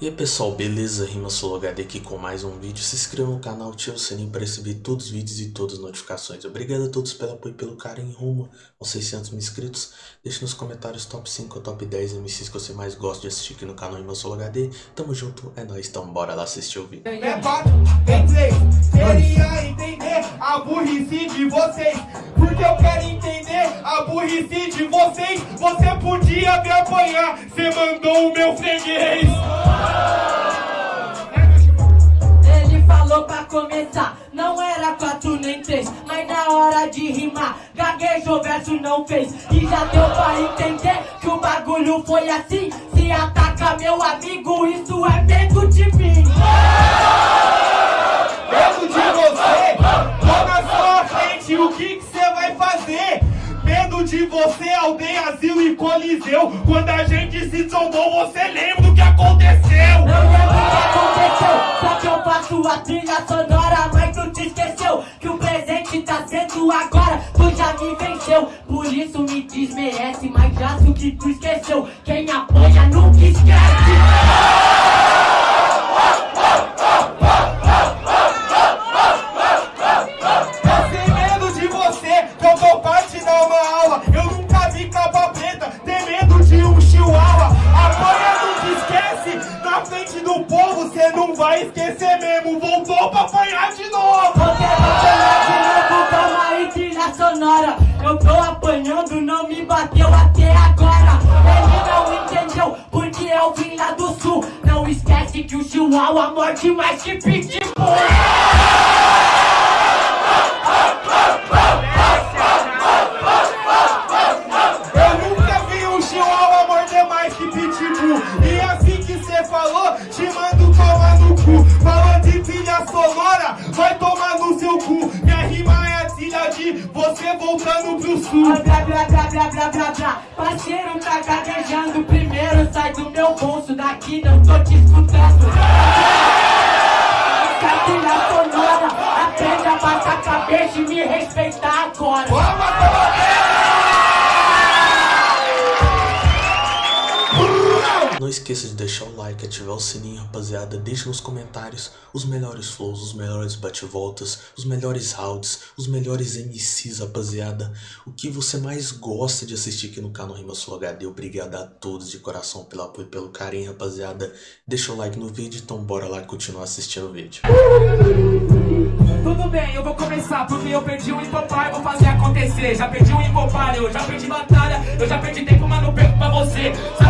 E aí pessoal, beleza? Rima HD aqui com mais um vídeo. Se inscreva no canal, ative o sininho para receber todos os vídeos e todas as notificações. Obrigado a todos pelo apoio e pelo carinho rumo aos 600 mil inscritos. Deixe nos comentários top 5 ou top 10 MCs que você mais gosta de assistir aqui no canal Rima HD. Tamo junto, é nóis, então bora lá assistir o vídeo. É entender a burrice de vocês. Porque eu quero entender a burrice de vocês. Você podia me apanhar, você mandou o meu freguês. Ele falou pra começar, não era quatro nem três, mas na hora de rimar, gaguejou, verso não fez. E já deu pra entender que o bagulho foi assim. Se ataca meu amigo, isso é medo coliseu. Quando a gente se trombou, você lembra o que aconteceu? Não lembro o que aconteceu, só que eu faço a trilha sonora, mas tu te esqueceu que o presente tá sendo agora, tu já me venceu. Por isso me desmerece, mas já que tu esqueceu. Quem apoia nunca esquece. Vai esquecer mesmo. Voltou pra apanhar de novo. Você vai chamar de novo, calma aí, trilha sonora. Eu tô apanhando, não me bateu até agora. Ele não entendeu, porque eu vim lá do sul. Não esquece que o chihuahua morde mais que pitbull. Primeiro, sai do meu bolso daqui, não tô te escutando. Essa trilha sonora, aprende a baixar a cabeça e me respeitar agora. Não esqueça de deixar o like, ativar o sininho, rapaziada. Deixe nos comentários os melhores flows, os melhores bate-voltas, os melhores rounds, os melhores MCs, rapaziada. O que você mais gosta de assistir aqui no canal Rima Sul HD. Obrigado a todos de coração pelo apoio e pelo carinho, rapaziada. Deixa o like no vídeo, então bora lá continuar assistindo o vídeo. Tudo bem, eu vou começar porque eu perdi o hipopar, vou fazer acontecer. Já perdi o hipopar, eu já perdi batalha, eu já perdi tempo, mas não perco pra você. Sabe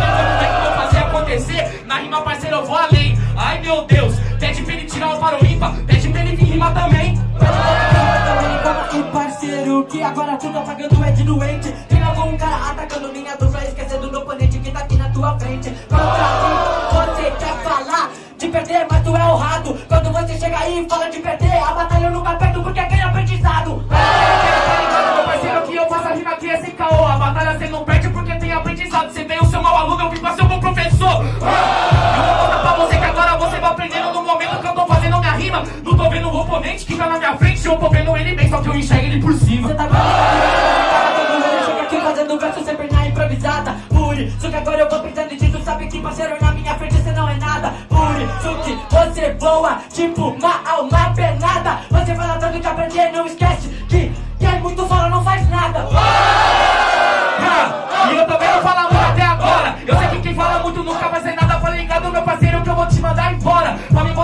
agora tu tá pagando é de doente. Tem algum cara atacando minha dupla, esquecendo do oponente que tá aqui na tua frente. Contra mim, você quer falar de perder, mas tu é o rato. Quando você chega aí e fala de perder, a batalha eu nunca perdo porque ganha aprendizado. Tá ligado, meu parceiro, que eu faço a rima aqui é sem caô. A batalha cê não perde porque tem aprendizado. Você veio ser mau aluno, eu vim pra ser um bom professor. Eu vou contar pra você que agora você vai aprendendo no momento que eu tô fazendo minha rima. Não tô vendo o oponente que tá na minha frente, eu tô vendo ele bem, só que eu enxergo ele por cima. Você tá você chega aqui fazendo verso sempre na improvisada. Por isso que agora eu vou pensando disso, sabe que parceiro na minha frente você não é nada. Por isso que você voa tipo uma alma penada. Você fala tanto de aprender, não esquece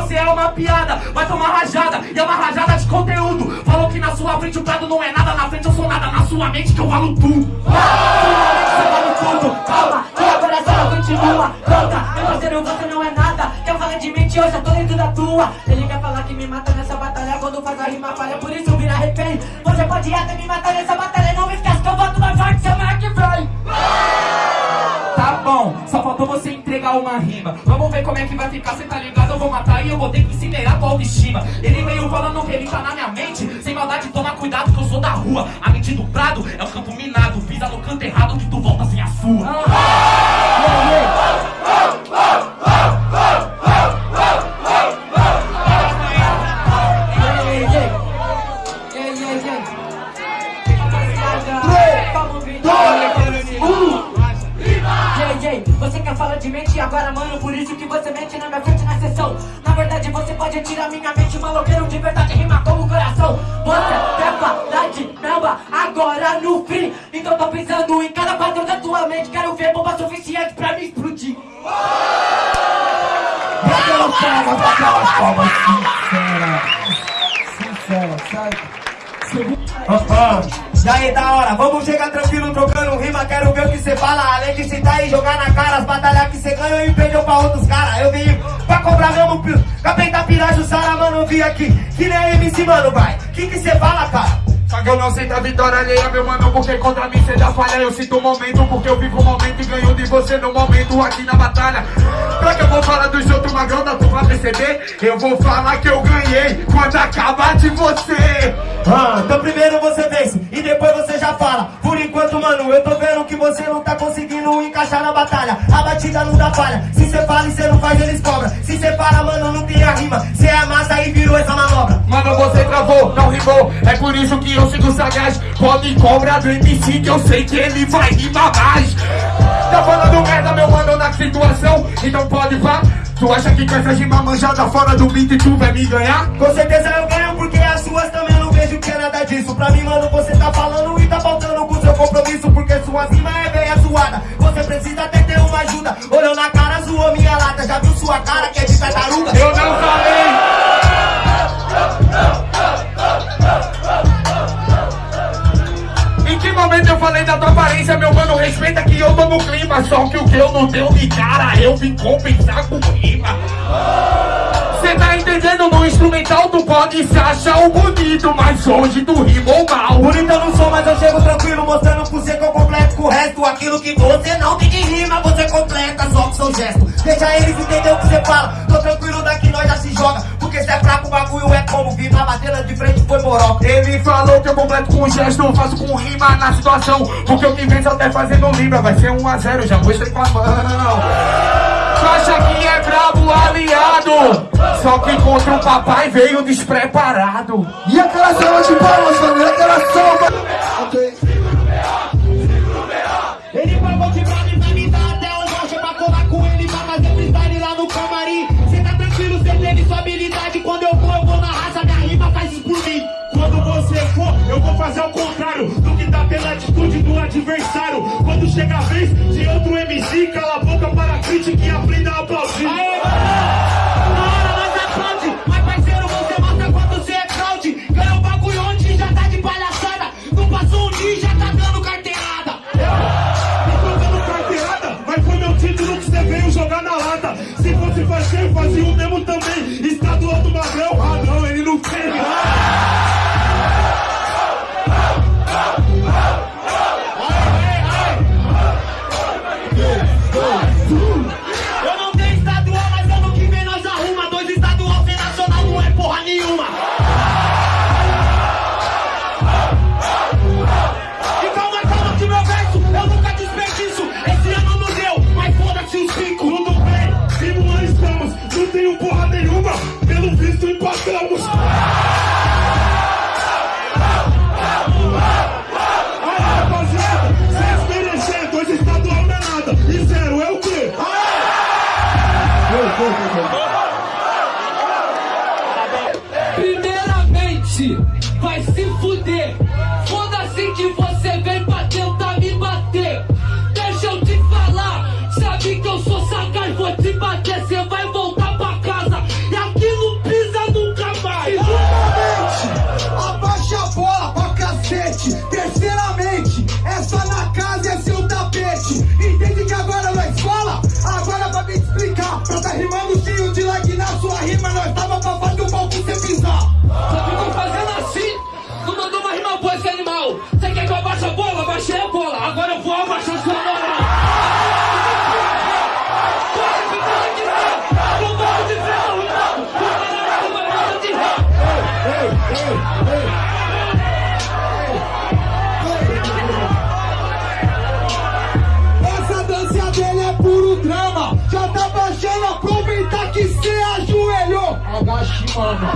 você é uma piada, vai tomar rajada. E é uma rajada de conteúdo. Falou que na sua frente o prado não é nada. Na frente eu sou nada, na sua mente que eu valo tudo. Você vale tudo, calma, e agora só continua. Pronta, meu parceiro, você não é nada. Quer falar de mente, eu já tô dentro da tua. Ele quer falar que me mata nessa batalha quando faz a rima falha, por isso vira refém. Você pode até me matar nessa batalha, não esquece que eu volto uma rima. Vamos ver como é que vai ficar, cê tá ligado? Eu vou matar e eu vou ter que incinerar tua autoestima. Ele veio falando que ele tá na minha mente. Sem maldade, toma cuidado que eu sou da rua. A mente do prado é o campo minado. Pisa no canto errado que tu volta sem a sua. Agora no free Então tô pensando em cada quadro da tua mente Quero ver bomba suficiente pra me explodir Aquelas palmas, aquelas palmas sinceras. Sincera, sabe? Ah, E aí, da hora, vamos chegar tranquilo trocando rima. Quero ver o que cê fala. Além de citar e jogar na cara as batalhas que cê ganhou e perdeu pra outros caras. Eu vim pra cobrar mesmo. Capeta Piraju, Sara, mano, eu vim aqui. Que nem MC, mano, vai. Que que cê fala, cara? Eu não sinto a vitória alheia, meu mano, porque contra mim cê dá falha. Eu sinto o momento, porque eu vivo o momento e ganho de você no momento aqui na batalha. Pra que eu vou falar dos outros magrão, dá tu pra perceber? Eu vou falar que eu ganhei quando acabar de você. Ah, então primeiro você vence e depois você já fala. Por enquanto, mano, eu tô vendo que você não tá conseguindo encaixar na batalha. A batida não dá falha. Se cê fala e cê não faz, eles cobram. Se cê fala, mano, não tem a rima. Cê amassa e virou essa manobra. Travou, não rimou. É por isso que eu sigo sagaz. Pode cobrar do MC que eu sei que ele vai rimar mais. Tá falando merda, meu mano, na situação. Então pode vá. Tu acha que com essa rima manjada fora do beat tu vai me ganhar? Com certeza eu ganho porque as suas também não vejo que é nada disso. Pra mim, mano, você tá falando e tá faltando com seu compromisso. Porque sua rima é bem zoada. Você precisa até ter uma ajuda. Olhou na cara, zoou minha lata. Já viu sua cara que é de tartaruga? Eu não falei! Falei da tua aparência, meu mano? Respeita que eu tô no clima. Só que o que eu não deu de cara, eu vim compensar com rima. Cê tá entendendo? No instrumental tu pode se achar o bonito, mas hoje tu rimou mal. Bonito eu não sou, mas eu chego tranquilo, mostrando pra você que eu completo com o resto. Aquilo que você não tem de rima, você completa só com seu gesto. Deixa eles entender o que você fala. Tô tranquilo daqui, nós já se joga. É fraco, o bagulho é como vir na bateria de frente foi moroca. Ele falou que eu completo com gesto, faço com rima na situação. Porque eu que venço até fazendo libra, vai ser 1 a 0 já mostrei com a mão. Tu acha que é brabo aliado? Só que contra o papai veio despreparado. Boca para Primeiramente, vai se fuder. Foda-se que você vem que cê ajoelhou. Agache, mano.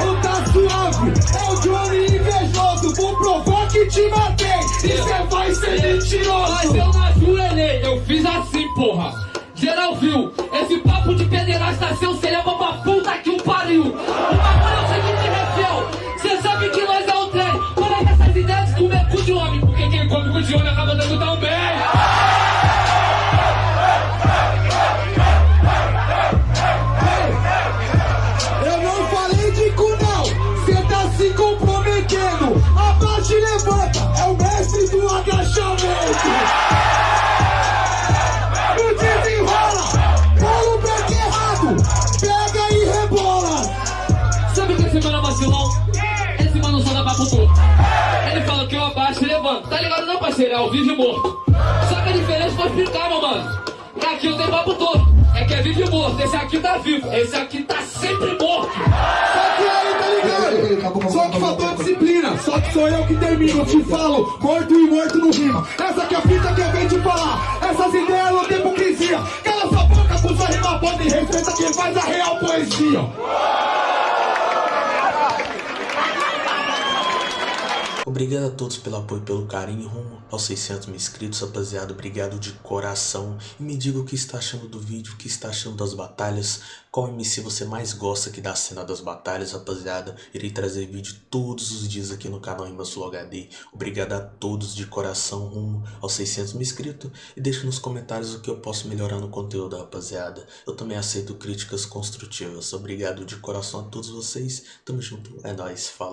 Não tá suave, é o Johnny invejoso. Vou provar que te matei. bater. Você vai ser mentiroso. Mas eu não ajoelhei, eu fiz assim, porra. Geral viu, de homem acaba dando tão bem. Não, parceiro? É vivo e morto. Só que a diferença vou explicar, meu mano. É aqui eu tenho papo torto. É que é vivo e morto. Esse aqui tá vivo. Esse aqui tá sempre morto. Só que aí, tá ligado? Só que faltou disciplina, só que sou eu que termino. Eu te falo, morto e morto no rima. Essa que é a fita que eu venho te falar. Essas ideias não tem hipocrisia. Cala sua boca com sua rima bota e respeita quem faz a real poesia. Obrigado a todos pelo apoio e pelo carinho rumo aos 600 mil inscritos, rapaziada. Obrigado de coração. E me diga o que está achando do vídeo, o que está achando das batalhas. Qual MC você mais gosta aqui da cena das batalhas, rapaziada. Irei trazer vídeo todos os dias aqui no canal Rima Sul HD. Obrigado a todos de coração rumo aos 600 mil inscritos. E deixe nos comentários o que eu posso melhorar no conteúdo, rapaziada. Eu também aceito críticas construtivas. Obrigado de coração a todos vocês. Tamo junto. É nóis. Falou.